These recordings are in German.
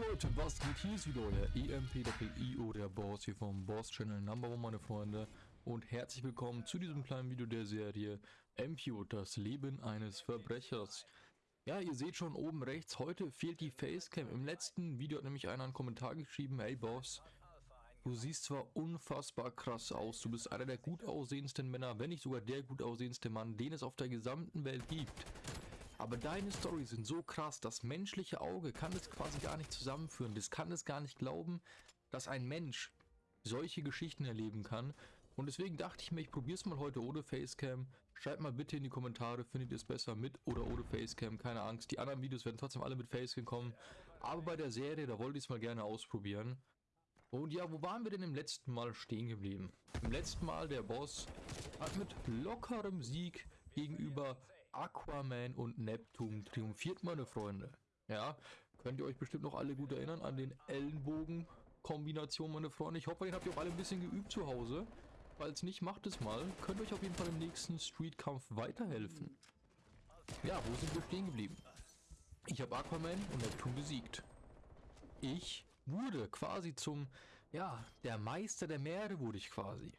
Leute, was geht? Hier ist wieder euer EMP, der PIO, der Boss hier vom Boss Channel Number One, meine Freunde. Und herzlich willkommen zu diesem kleinen Video der Serie MPO, das Leben eines Verbrechers. Ja, ihr seht schon oben rechts, heute fehlt die Facecam. Im letzten Video hat nämlich einer einen Kommentar geschrieben, hey Boss, du siehst zwar unfassbar krass aus, du bist einer der gut aussehendsten Männer, wenn nicht sogar der gut aussehendste Mann, den es auf der gesamten Welt gibt. Aber deine Storys sind so krass, das menschliche Auge kann es quasi gar nicht zusammenführen. Das kann es gar nicht glauben, dass ein Mensch solche Geschichten erleben kann. Und deswegen dachte ich mir, ich probiere es mal heute ohne Facecam. Schreibt mal bitte in die Kommentare, findet ihr es besser mit oder ohne Facecam. Keine Angst, die anderen Videos werden trotzdem alle mit Facecam kommen. Aber bei der Serie, da wollte ich es mal gerne ausprobieren. Und ja, wo waren wir denn im letzten Mal stehen geblieben? Im letzten Mal, der Boss hat mit lockerem Sieg gegenüber Aquaman und Neptun triumphiert, meine Freunde. Ja, könnt ihr euch bestimmt noch alle gut erinnern an den Ellenbogen-Kombination, meine Freunde. Ich hoffe, den habt ihr auch alle ein bisschen geübt zu Hause. Falls nicht, macht es mal. Könnt euch auf jeden Fall im nächsten Streetkampf weiterhelfen. Ja, wo sind wir stehen geblieben? Ich habe Aquaman und Neptun besiegt. Ich wurde quasi zum, ja, der Meister der Meere wurde ich quasi.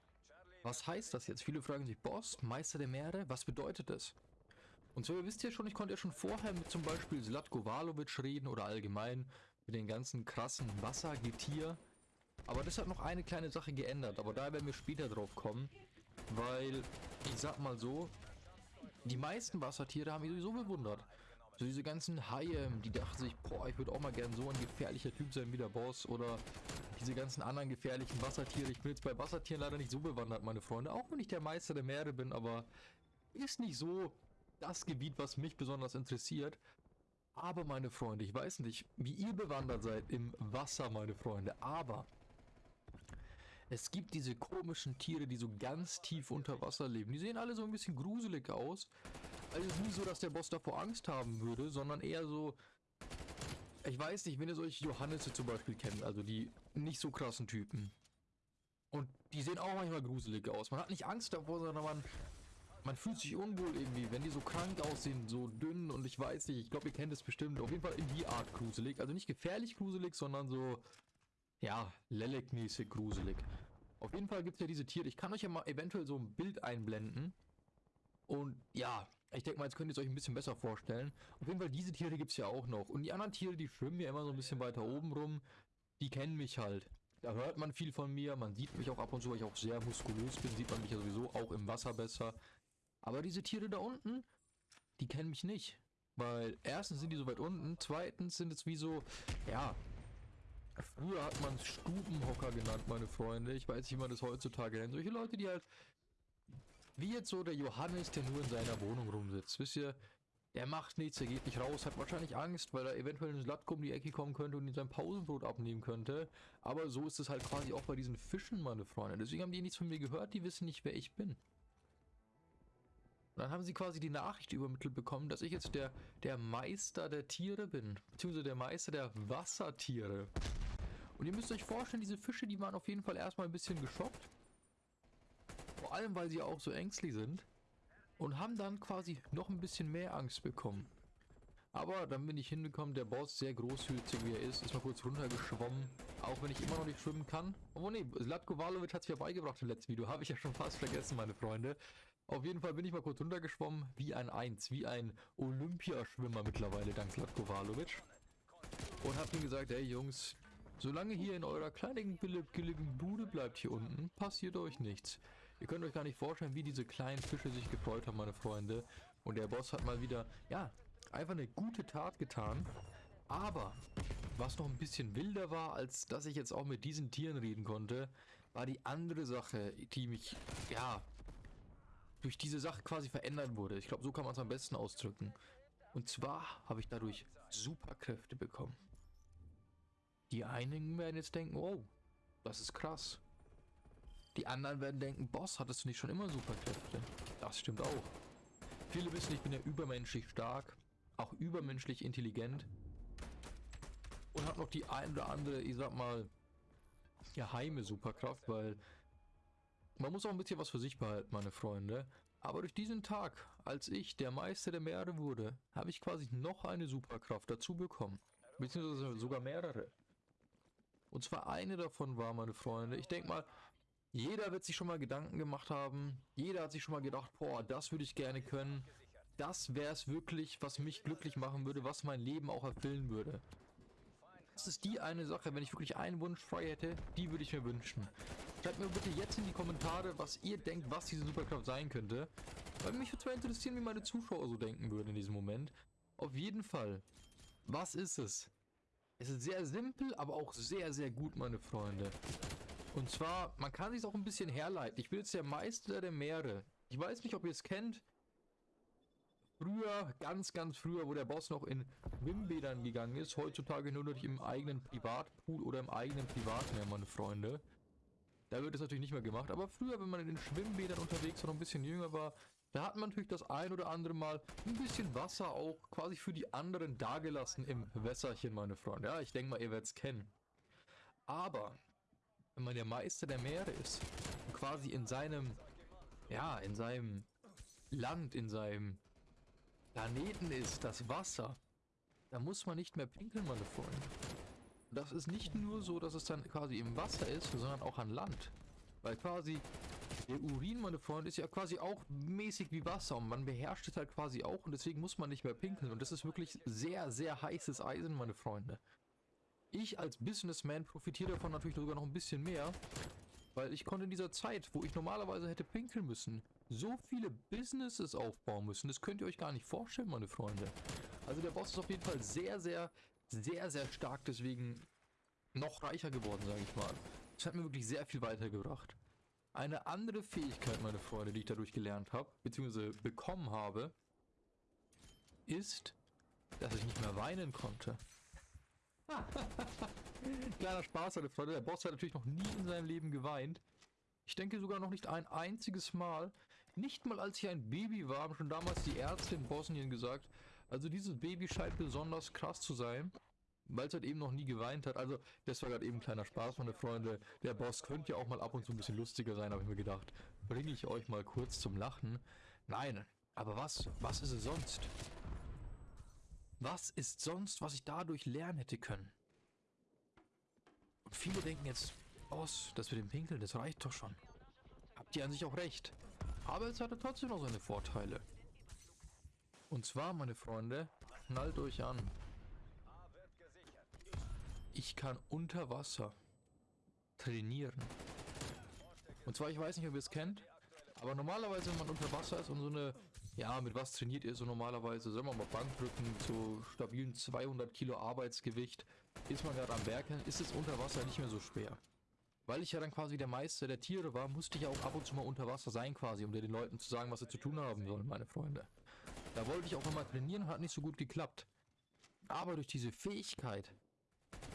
Was heißt das jetzt? Viele fragen sich, Boss, Meister der Meere, was bedeutet das? Und so, ihr wisst ja schon, ich konnte ja schon vorher mit zum Beispiel Zlatko Valovic reden oder allgemein mit den ganzen krassen Wassergetier. Aber das hat noch eine kleine Sache geändert, aber da werden wir später drauf kommen, weil, ich sag mal so, die meisten Wassertiere haben mich sowieso bewundert. So diese ganzen Haie, die dachten sich, boah, ich würde auch mal gern so ein gefährlicher Typ sein wie der Boss oder diese ganzen anderen gefährlichen Wassertiere. Ich bin jetzt bei Wassertieren leider nicht so bewandert, meine Freunde, auch wenn ich der Meister der Meere bin, aber ist nicht so das Gebiet, was mich besonders interessiert. Aber meine Freunde, ich weiß nicht, wie ihr bewandert seid im Wasser, meine Freunde, aber es gibt diese komischen Tiere, die so ganz tief unter Wasser leben. Die sehen alle so ein bisschen gruselig aus. Also es ist nie so, dass der Boss davor Angst haben würde, sondern eher so... Ich weiß nicht, wenn ihr solche Johannisse zum Beispiel kennt, also die nicht so krassen Typen. Und die sehen auch manchmal gruselig aus. Man hat nicht Angst davor, sondern man man fühlt sich unwohl irgendwie, wenn die so krank aussehen, so dünn und ich weiß nicht, ich glaube, ihr kennt es bestimmt. Auf jeden Fall in die Art gruselig. Also nicht gefährlich gruselig, sondern so, ja, Lelek-mäßig gruselig. Auf jeden Fall gibt es ja diese Tiere. Ich kann euch ja mal eventuell so ein Bild einblenden. Und ja, ich denke mal, jetzt könnt ihr es euch ein bisschen besser vorstellen. Auf jeden Fall, diese Tiere gibt es ja auch noch. Und die anderen Tiere, die schwimmen ja immer so ein bisschen weiter oben rum. Die kennen mich halt. Da hört man viel von mir. Man sieht mich auch ab und zu, weil ich auch sehr muskulös bin. Sieht man mich ja sowieso auch im Wasser besser. Aber diese Tiere da unten, die kennen mich nicht. Weil erstens sind die so weit unten, zweitens sind es wie so, ja, früher hat man Stubenhocker genannt, meine Freunde. Ich weiß nicht, wie man das heutzutage nennt. Solche Leute, die halt, wie jetzt so der Johannes, der nur in seiner Wohnung rumsitzt. Wisst ihr, der macht nichts, der geht nicht raus, hat wahrscheinlich Angst, weil er eventuell in Slatko um die Ecke kommen könnte und ihn sein Pausenbrot abnehmen könnte. Aber so ist es halt quasi auch bei diesen Fischen, meine Freunde. Deswegen haben die nichts von mir gehört, die wissen nicht, wer ich bin. Und dann haben sie quasi die Nachricht übermittelt bekommen, dass ich jetzt der, der Meister der Tiere bin. Beziehungsweise der Meister der Wassertiere. Und ihr müsst euch vorstellen, diese Fische, die waren auf jeden Fall erstmal ein bisschen geschockt. Vor allem, weil sie auch so ängstlich sind. Und haben dann quasi noch ein bisschen mehr Angst bekommen. Aber dann bin ich hingekommen, der Boss, sehr großzügig wie er ist, ist mal kurz runtergeschwommen. Auch wenn ich immer noch nicht schwimmen kann. Oh ne, Zlatko Valovic hat es ja beigebracht im letzten Video. Habe ich ja schon fast vergessen, meine Freunde. Auf jeden Fall bin ich mal kurz runtergeschwommen, wie ein Eins, wie ein Olympiaschwimmer mittlerweile, dank Slatko Valovic. Und hab ihm gesagt, hey Jungs, solange hier in eurer kleinen billigen Bude bleibt hier unten, passiert euch nichts. Ihr könnt euch gar nicht vorstellen, wie diese kleinen Fische sich gefreut haben, meine Freunde. Und der Boss hat mal wieder, ja, einfach eine gute Tat getan. Aber, was noch ein bisschen wilder war, als dass ich jetzt auch mit diesen Tieren reden konnte, war die andere Sache, die mich, ja, durch diese Sache quasi verändert wurde. Ich glaube, so kann man es am besten ausdrücken. Und zwar habe ich dadurch Superkräfte bekommen. Die einigen werden jetzt denken, oh, das ist krass. Die anderen werden denken, Boss, hattest du nicht schon immer Superkräfte? Das stimmt auch. Viele wissen, ich bin ja übermenschlich stark, auch übermenschlich intelligent und habe noch die ein oder andere, ich sag mal, geheime Superkraft, weil man muss auch ein bisschen was für sich behalten, meine Freunde. Aber durch diesen Tag, als ich der Meister der Meere wurde, habe ich quasi noch eine Superkraft dazu bekommen. beziehungsweise sogar mehrere. Und zwar eine davon war, meine Freunde, ich denke mal, jeder wird sich schon mal Gedanken gemacht haben, jeder hat sich schon mal gedacht, boah, das würde ich gerne können, das wäre es wirklich, was mich glücklich machen würde, was mein Leben auch erfüllen würde. Das ist die eine Sache, wenn ich wirklich einen Wunsch frei hätte, die würde ich mir wünschen. Schreibt mir bitte jetzt in die Kommentare, was ihr denkt, was diese Superkraft sein könnte. Weil mich würde zwar interessieren, wie meine Zuschauer so denken würden in diesem Moment. Auf jeden Fall. Was ist es? Es ist sehr simpel, aber auch sehr, sehr gut, meine Freunde. Und zwar, man kann sich auch ein bisschen herleiten. Ich bin jetzt der Meister der Meere. Ich weiß nicht, ob ihr es kennt. Früher, ganz, ganz früher, wo der Boss noch in Schwimmbädern gegangen ist, heutzutage nur noch im eigenen Privatpool oder im eigenen Privatmeer, meine Freunde. Da wird es natürlich nicht mehr gemacht, aber früher, wenn man in den Schwimmbädern unterwegs war, noch ein bisschen jünger war, da hat man natürlich das ein oder andere Mal ein bisschen Wasser auch quasi für die anderen dagelassen im Wässerchen, meine Freunde. Ja, ich denke mal, ihr werdet es kennen. Aber, wenn man der Meister der Meere ist, quasi in seinem, ja, in seinem Land, in seinem Planeten ist, das Wasser, da muss man nicht mehr pinkeln, meine Freunde. Das ist nicht nur so, dass es dann quasi im Wasser ist, sondern auch an Land. Weil quasi der Urin, meine Freunde, ist ja quasi auch mäßig wie Wasser und man beherrscht es halt quasi auch und deswegen muss man nicht mehr pinkeln und das ist wirklich sehr, sehr heißes Eisen, meine Freunde. Ich als Businessman profitiere davon natürlich sogar noch ein bisschen mehr, weil ich konnte in dieser Zeit, wo ich normalerweise hätte pinkeln müssen, so viele Businesses aufbauen müssen. Das könnt ihr euch gar nicht vorstellen, meine Freunde. Also der Boss ist auf jeden Fall sehr, sehr, sehr, sehr stark, deswegen noch reicher geworden, sage ich mal. Das hat mir wirklich sehr viel weitergebracht. Eine andere Fähigkeit, meine Freunde, die ich dadurch gelernt habe, beziehungsweise bekommen habe, ist, dass ich nicht mehr weinen konnte. Kleiner Spaß, meine Freunde. Der Boss hat natürlich noch nie in seinem Leben geweint. Ich denke sogar noch nicht ein einziges Mal. Nicht mal als ich ein Baby war, haben schon damals die Ärzte in Bosnien gesagt, also dieses Baby scheint besonders krass zu sein, weil es halt eben noch nie geweint hat. Also das war gerade eben ein kleiner Spaß, meine Freunde. Der Boss könnte ja auch mal ab und zu ein bisschen lustiger sein, habe ich mir gedacht. Bringe ich euch mal kurz zum Lachen. Nein, aber was? Was ist es sonst? Was ist sonst, was ich dadurch lernen hätte können? Und viele denken jetzt, Boss, das mit dem Pinkeln, das reicht doch schon. Habt ihr an sich auch recht. Aber es hatte trotzdem noch seine Vorteile. Und zwar, meine Freunde, knallt euch an. Ich kann unter Wasser trainieren. Und zwar, ich weiß nicht, ob ihr es kennt, aber normalerweise, wenn man unter Wasser ist und so eine, ja, mit was trainiert ihr so normalerweise, sagen wir mal Bankdrücken, so stabilen 200 Kilo Arbeitsgewicht, ist man gerade am Bergen, ist es unter Wasser nicht mehr so schwer. Weil ich ja dann quasi der Meister der Tiere war, musste ich ja auch ab und zu mal unter Wasser sein quasi, um den Leuten zu sagen, was sie zu tun haben sollen, meine Freunde. Da wollte ich auch immer trainieren, hat nicht so gut geklappt. Aber durch diese Fähigkeit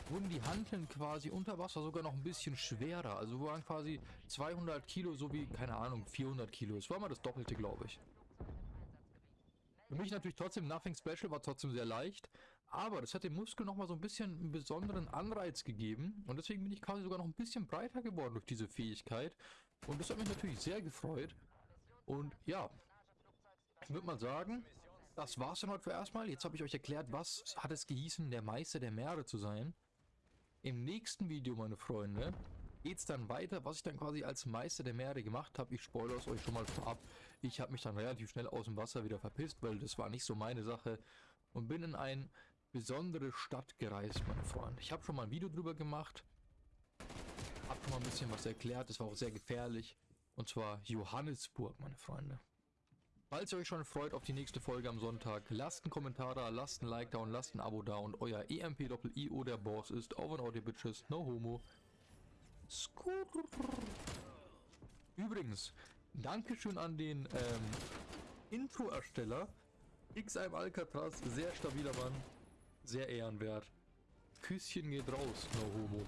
wurden die Hanteln quasi unter Wasser sogar noch ein bisschen schwerer. Also waren quasi 200 Kilo, so wie, keine Ahnung, 400 Kilo. Es war mal das Doppelte, glaube ich. Für mich natürlich trotzdem Nothing Special, war trotzdem sehr leicht. Aber das hat dem Muskel nochmal so ein bisschen einen besonderen Anreiz gegeben. Und deswegen bin ich quasi sogar noch ein bisschen breiter geworden durch diese Fähigkeit. Und das hat mich natürlich sehr gefreut. Und ja, ich würde mal sagen, das war's dann heute für erstmal. Jetzt habe ich euch erklärt, was hat es gehießen, der Meister der Meere zu sein. Im nächsten Video, meine Freunde, geht es dann weiter, was ich dann quasi als Meister der Meere gemacht habe. Ich spoilere es euch schon mal vorab. Ich habe mich dann relativ schnell aus dem Wasser wieder verpisst, weil das war nicht so meine Sache. Und bin in eine besondere Stadt gereist, meine Freunde. Ich habe schon mal ein Video drüber gemacht. Habe schon mal ein bisschen was erklärt. Das war auch sehr gefährlich. Und zwar Johannesburg, meine Freunde. Falls ihr euch schon freut auf die nächste Folge am Sonntag, lasst einen Kommentar da, lasst ein Like da und lasst ein Abo da und euer EMP-Doppel-IO der Boss ist over and out, ihr Bitches, no homo. Skurr. Übrigens, Dankeschön an den ähm, Intro-Ersteller. XM Alcatraz, sehr stabiler Mann, sehr ehrenwert. Küsschen geht raus, no homo.